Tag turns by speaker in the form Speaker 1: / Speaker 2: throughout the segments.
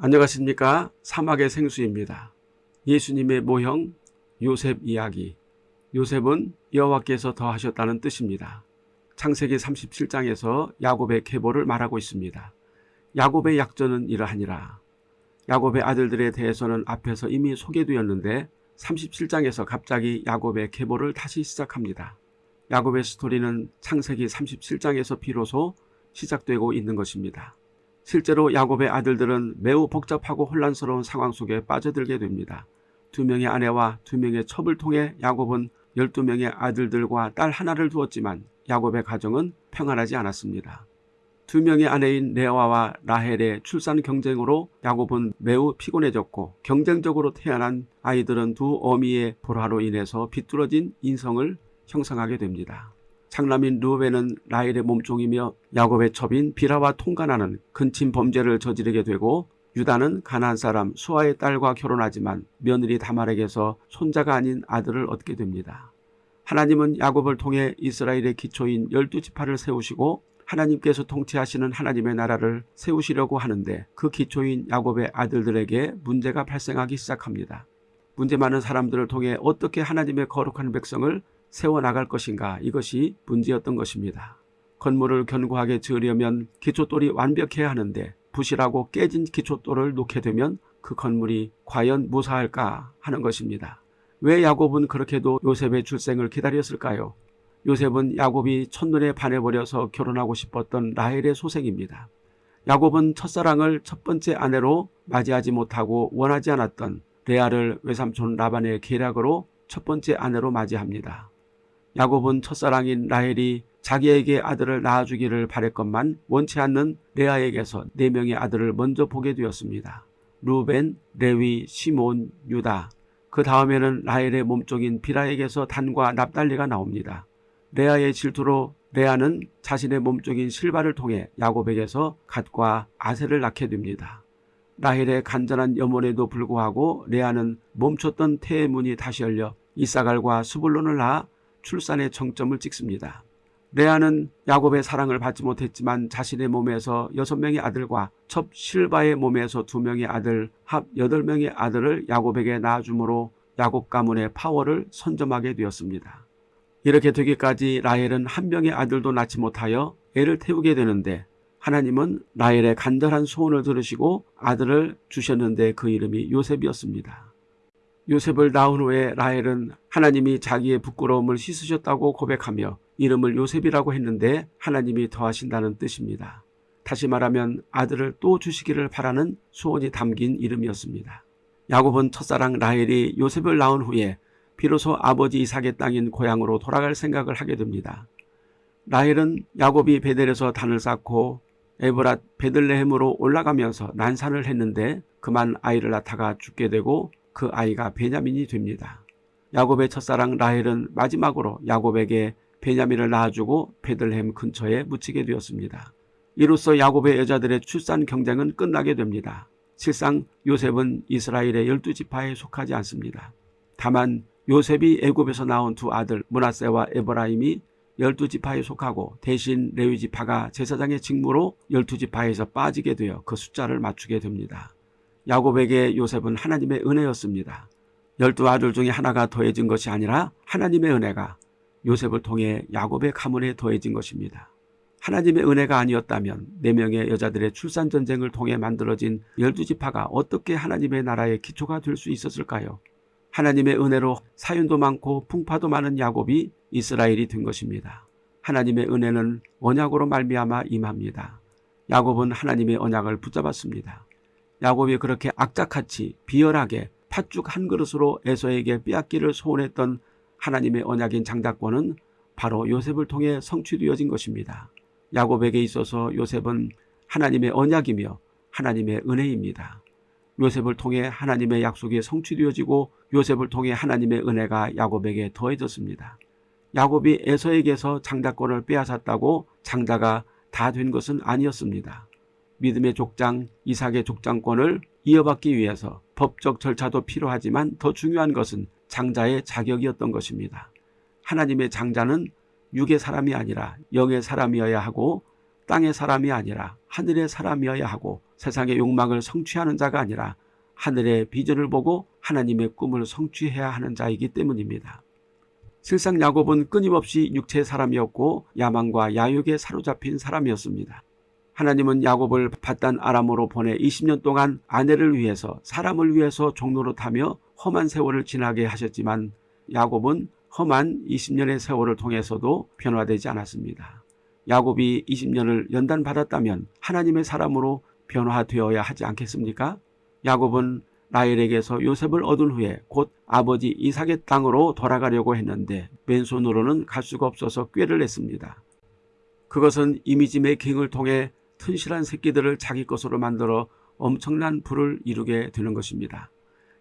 Speaker 1: 안녕하십니까 사막의 생수입니다. 예수님의 모형 요셉 이야기 요셉은 여호와께서 더하셨다는 뜻입니다. 창세기 37장에서 야곱의 계보를 말하고 있습니다. 야곱의 약전은 이러하니라. 야곱의 아들들에 대해서는 앞에서 이미 소개되었는데 37장에서 갑자기 야곱의 계보를 다시 시작합니다. 야곱의 스토리는 창세기 37장에서 비로소 시작되고 있는 것입니다. 실제로 야곱의 아들들은 매우 복잡하고 혼란스러운 상황 속에 빠져들게 됩니다. 두 명의 아내와 두 명의 첩을 통해 야곱은 12명의 아들들과 딸 하나를 두었지만 야곱의 가정은 평안하지 않았습니다. 두 명의 아내인 레아와 라헬의 출산 경쟁으로 야곱은 매우 피곤해졌고 경쟁적으로 태어난 아이들은 두 어미의 불화로 인해서 비뚤어진 인성을 형성하게 됩니다. 장남인 루벤은 라헬의 몸종이며 야곱의 첩인 비라와 통관하는 근친 범죄를 저지르게 되고 유다는 가나안 사람 수아의 딸과 결혼하지만 며느리 다말에게서 손자가 아닌 아들을 얻게 됩니다. 하나님은 야곱을 통해 이스라엘의 기초인 열두 지파를 세우시고 하나님께서 통치하시는 하나님의 나라를 세우시려고 하는데 그 기초인 야곱의 아들들에게 문제가 발생하기 시작합니다. 문제 많은 사람들을 통해 어떻게 하나님의 거룩한 백성을 세워나갈 것인가 이것이 문제였던 것입니다. 건물을 견고하게 지으려면 기초돌이 완벽해야 하는데 부실하고 깨진 기초돌을 놓게 되면 그 건물이 과연 무사할까 하는 것입니다. 왜 야곱은 그렇게도 요셉의 출생을 기다렸을까요? 요셉은 야곱이 첫눈에 반해버려서 결혼하고 싶었던 라헬의 소생입니다. 야곱은 첫사랑을 첫 번째 아내로 맞이하지 못하고 원하지 않았던 레아를 외삼촌 라반의 계략으로 첫 번째 아내로 맞이합니다. 야곱은 첫사랑인 라헬이 자기에게 아들을 낳아주기를 바랬건만 원치 않는 레아에게서 네 명의 아들을 먼저 보게 되었습니다. 루벤, 레위, 시몬, 유다. 그 다음에는 라헬의 몸종인 비라에게서 단과 납달리가 나옵니다. 레아의 질투로 레아는 자신의 몸종인 실바를 통해 야곱에게서 갓과 아셀을 낳게 됩니다. 라헬의 간절한 염원에도 불구하고 레아는 멈췄던 태의 문이 다시 열려 이사갈과 수불론을 낳아 출산의 정점을 찍습니다. 레아는 야곱의 사랑을 받지 못했지만 자신의 몸에서 여섯 명의 아들과 첩 실바의 몸에서 두 명의 아들 합 여덟 명의 아들을 야곱에게 낳아주므로 야곱 가문의 파워를 선점하게 되었습니다. 이렇게 되기까지 라헬은 한 명의 아들도 낳지 못하여 애를 태우게 되는데 하나님은 라헬의 간절한 소원을 들으시고 아들을 주셨는데 그 이름이 요셉이었습니다. 요셉을 낳은 후에 라헬은 하나님이 자기의 부끄러움을 씻으셨다고 고백하며 이름을 요셉이라고 했는데 하나님이 더하신다는 뜻입니다. 다시 말하면 아들을 또 주시기를 바라는 소원이 담긴 이름이었습니다. 야곱은 첫사랑 라헬이 요셉을 낳은 후에 비로소 아버지 이삭의 땅인 고향으로 돌아갈 생각을 하게 됩니다. 라헬은 야곱이 베델에서 단을 쌓고 에브랏 베들레헴으로 올라가면서 난산을 했는데 그만 아이를 낳다가 죽게 되고 그 아이가 베냐민이 됩니다. 야곱의 첫사랑 라헬은 마지막으로 야곱에게 베냐민을 낳아주고 베들레헴 근처에 묻히게 되었습니다. 이로써 야곱의 여자들의 출산 경쟁은 끝나게 됩니다. 실상 요셉은 이스라엘의 열두 지파에 속하지 않습니다. 다만 요셉이 애굽에서 나온 두 아들 문하세와 에브라임이 열두 지파에 속하고 대신 레위 지파가 제사장의 직무로 열두 지파에서 빠지게 되어 그 숫자를 맞추게 됩니다. 야곱에게 요셉은 하나님의 은혜였습니다. 열두 아들 중에 하나가 더해진 것이 아니라 하나님의 은혜가 요셉을 통해 야곱의 가문에 더해진 것입니다. 하나님의 은혜가 아니었다면 네 명의 여자들의 출산 전쟁을 통해 만들어진 열두 지파가 어떻게 하나님의 나라의 기초가 될 수 있었을까요? 하나님의 은혜로 사윤도 많고 풍파도 많은 야곱이 이스라엘이 된 것입니다. 하나님의 은혜는 언약으로 말미암아 임합니다. 야곱은 하나님의 언약을 붙잡았습니다. 야곱이 그렇게 악착같이 비열하게 팥죽 한 그릇으로 에서에게 빼앗기를 소원했던 하나님의 언약인 장자권은 바로 요셉을 통해 성취되어진 것입니다. 야곱에게 있어서 요셉은 하나님의 언약이며 하나님의 은혜입니다. 요셉을 통해 하나님의 약속이 성취되어지고 요셉을 통해 하나님의 은혜가 야곱에게 더해졌습니다. 야곱이 에서에게서 장자권을 빼앗았다고 장자가 다 된 것은 아니었습니다. 믿음의 족장 이삭의 족장권을 이어받기 위해서 법적 절차도 필요하지만 더 중요한 것은 장자의 자격이었던 것입니다. 하나님의 장자는 육의 사람이 아니라 영의 사람이어야 하고 땅의 사람이 아니라 하늘의 사람이어야 하고 세상의 욕망을 성취하는 자가 아니라 하늘의 비전을 보고 하나님의 꿈을 성취해야 하는 자이기 때문입니다. 실상 야곱은 끊임없이 육체의 사람이었고 야망과 야욕에 사로잡힌 사람이었습니다. 하나님은 야곱을 바단 아람으로 보내 20년 동안 아내를 위해서 사람을 위해서 종로로 타며 험한 세월을 지나게 하셨지만 야곱은 험한 20년의 세월을 통해서도 변화되지 않았습니다. 야곱이 20년을 연단 받았다면 하나님의 사람으로 변화되어야 하지 않겠습니까? 야곱은 라헬에게서 요셉을 얻은 후에 곧 아버지 이삭의 땅으로 돌아가려고 했는데 왼손으로는 갈 수가 없어서 꾀를 냈습니다. 그것은 이미지의 킹을 통해 튼실한 새끼들을 자기 것으로 만들어 엄청난 부를 이루게 되는 것입니다.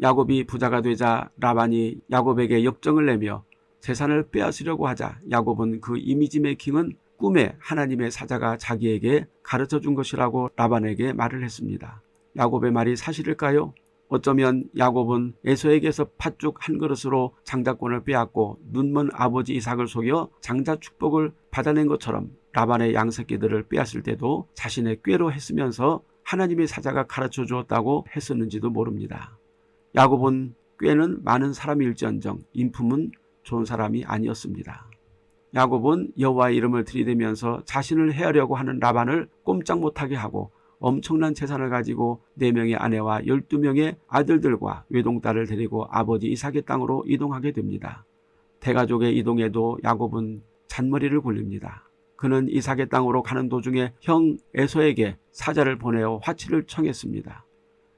Speaker 1: 야곱이 부자가 되자 라반이 야곱에게 역정을 내며 재산을 빼앗으려고 하자 야곱은 그 이미지 메킹은 꿈에 하나님의 사자가 자기에게 가르쳐 준 것이라고 라반에게 말을 했습니다. 야곱의 말이 사실일까요? 어쩌면 야곱은 에서에게서 팥죽 한 그릇으로 장자권을 빼앗고 눈먼 아버지 이삭을 속여 장자 축복을 받아낸 것처럼 라반의 양새끼들을 빼앗을 때도 자신의 꾀로 했으면서 하나님의 사자가 가르쳐 주었다고 했었는지도 모릅니다. 야곱은 꾀는 많은 사람일지언정 인품은 좋은 사람이 아니었습니다. 야곱은 여호와의 이름을 들이대면서 자신을 해하려고 하는 라반을 꼼짝 못하게 하고 엄청난 재산을 가지고 4명의 아내와 12명의 아들들과 외동딸을 데리고 아버지 이삭의 땅으로 이동하게 됩니다. 대가족의 이동에도 야곱은 잔머리를 굴립니다. 그는 이삭의 땅으로 가는 도중에 형 에서에게 사자를 보내어 화치를 청했습니다.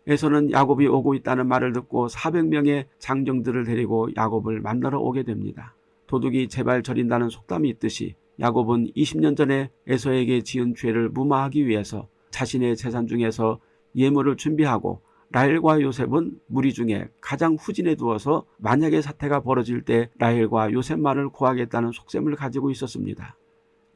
Speaker 1: 에서는 야곱이 오고 있다는 말을 듣고 400명의 장정들을 데리고 야곱을 만나러 오게 됩니다. 도둑이 제발 저린다는 속담이 있듯이 야곱은 20년 전에 에서에게 지은 죄를 무마하기 위해서 자신의 재산 중에서 예물을 준비하고 라헬과 요셉은 무리 중에 가장 후진에 두어서 만약의 사태가 벌어질 때 라헬과 요셉만을 구하겠다는 속셈을 가지고 있었습니다.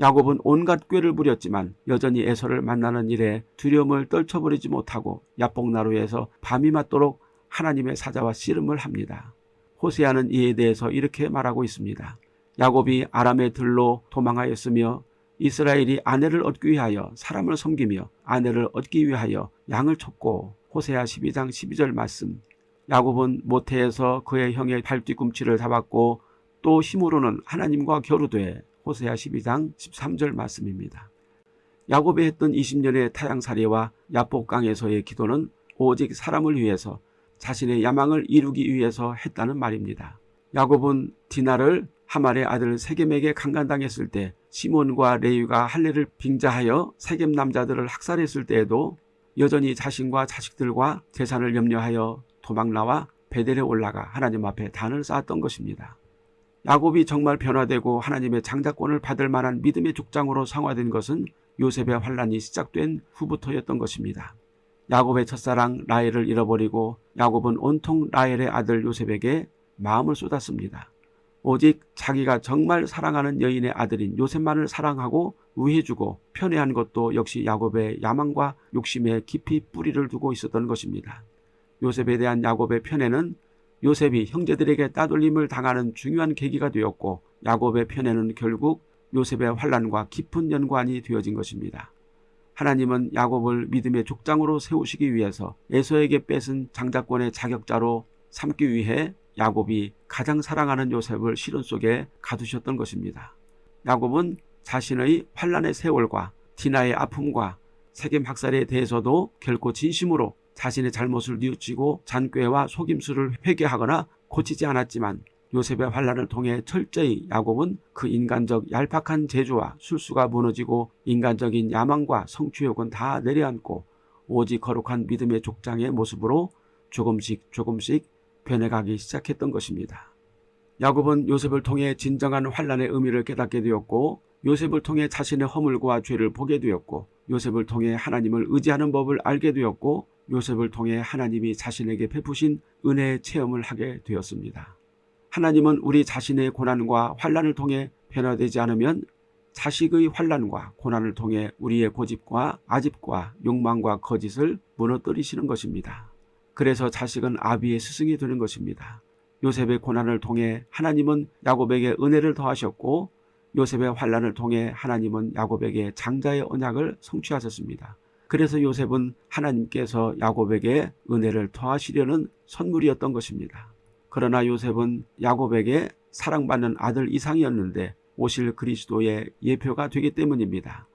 Speaker 1: 야곱은 온갖 꾀를 부렸지만 여전히 에서를 만나는 일에 두려움을 떨쳐버리지 못하고 야복나루에서 밤이 맞도록 하나님의 사자와 씨름을 합니다. 호세아는 이에 대해서 이렇게 말하고 있습니다. 야곱이 아람의 들로 도망하였으며 이스라엘이 아내를 얻기 위하여 사람을 섬기며 아내를 얻기 위하여 양을 쳤고 호세아 12장 12절 말씀 야곱은 모태에서 그의 형의 발뒤꿈치를 잡았고 또 힘으로는 하나님과 겨루되 호세아 12장 13절 말씀입니다. 야곱이 했던 20년의 타양살이와 야복강에서의 기도는 오직 사람을 위해서 자신의 야망을 이루기 위해서 했다는 말입니다. 야곱은 디나를 하말의 아들 세겜에게 강간당했을 때 시몬과 레위가 할례를 빙자하여 세겜 남자들을 학살했을 때에도 여전히 자신과 자식들과 재산을 염려하여 도망나와 베델에 올라가 하나님 앞에 단을 쌓았던 것입니다. 야곱이 정말 변화되고 하나님의 장자권을 받을 만한 믿음의 족장으로 성화된 것은 요셉의 환란이 시작된 후부터였던 것입니다. 야곱의 첫사랑 라헬을 잃어버리고 야곱은 온통 라헬의 아들 요셉에게 마음을 쏟았습니다. 오직 자기가 정말 사랑하는 여인의 아들인 요셉만을 사랑하고 우해주고 편애한 것도 역시 야곱의 야망과 욕심에 깊이 뿌리를 두고 있었던 것입니다. 요셉에 대한 야곱의 편애는 요셉이 형제들에게 따돌림을 당하는 중요한 계기가 되었고 야곱의 편애는 결국 요셉의 환란과 깊은 연관이 되어진 것입니다. 하나님은 야곱을 믿음의 족장으로 세우시기 위해서 에서에게 뺏은 장자권의 자격자로 삼기 위해 야곱이 가장 사랑하는 요셉을 시련 속에 가두셨던 것입니다. 야곱은 자신의 환란의 세월과 디나의 아픔과 세겜 학살에 대해서도 결코 진심으로 자신의 잘못을 뉘우치고 잔꾀와 속임수를 회개하거나 고치지 않았지만 요셉의 환란을 통해 철저히 야곱은 그 인간적 얄팍한 재주와 술수가 무너지고 인간적인 야망과 성취욕은 다 내려앉고 오직 거룩한 믿음의 족장의 모습으로 조금씩 조금씩 변해가기 시작했던 것입니다. 야곱은 요셉을 통해 진정한 환란의 의미를 깨닫게 되었고 요셉을 통해 자신의 허물과 죄를 보게 되었고 요셉을 통해 하나님을 의지하는 법을 알게 되었고 요셉을 통해 하나님이 자신에게 베푸신 은혜의 체험을 하게 되었습니다. 하나님은 우리 자신의 고난과 환란을 통해 변화되지 않으면 자식의 환란과 고난을 통해 우리의 고집과 아집과 욕망과 거짓을 무너뜨리시는 것입니다. 그래서 자식은 아비의 스승이 되는 것입니다. 요셉의 고난을 통해 하나님은 야곱에게 은혜를 더하셨고 요셉의 환란을 통해 하나님은 야곱에게 장자의 언약을 성취하셨습니다. 그래서 요셉은 하나님께서 야곱에게 은혜를 더하시려는 선물이었던 것입니다. 그러나 요셉은 야곱에게 사랑받는 아들 이상이었는데 오실 그리스도의 예표가 되기 때문입니다.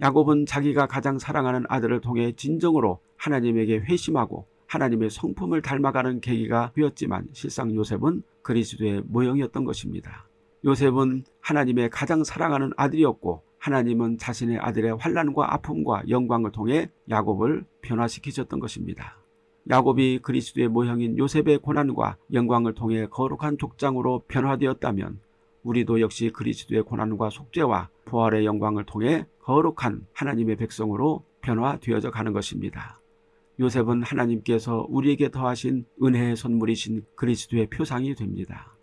Speaker 1: 야곱은 자기가 가장 사랑하는 아들을 통해 진정으로 하나님에게 회심하고 하나님의 성품을 닮아가는 계기가 되었지만 실상 요셉은 그리스도의 모형이었던 것입니다. 요셉은 하나님의 가장 사랑하는 아들이었고 하나님은 자신의 아들의 환란과 아픔과 영광을 통해 야곱을 변화시키셨던 것입니다. 야곱이 그리스도의 모형인 요셉의 고난과 영광을 통해 거룩한 족장으로 변화되었다면 우리도 역시 그리스도의 고난과 속죄와 부활의 영광을 통해 거룩한 하나님의 백성으로 변화되어져 가는 것입니다. 요셉은 하나님께서 우리에게 더하신 은혜의 선물이신 그리스도의 표상이 됩니다.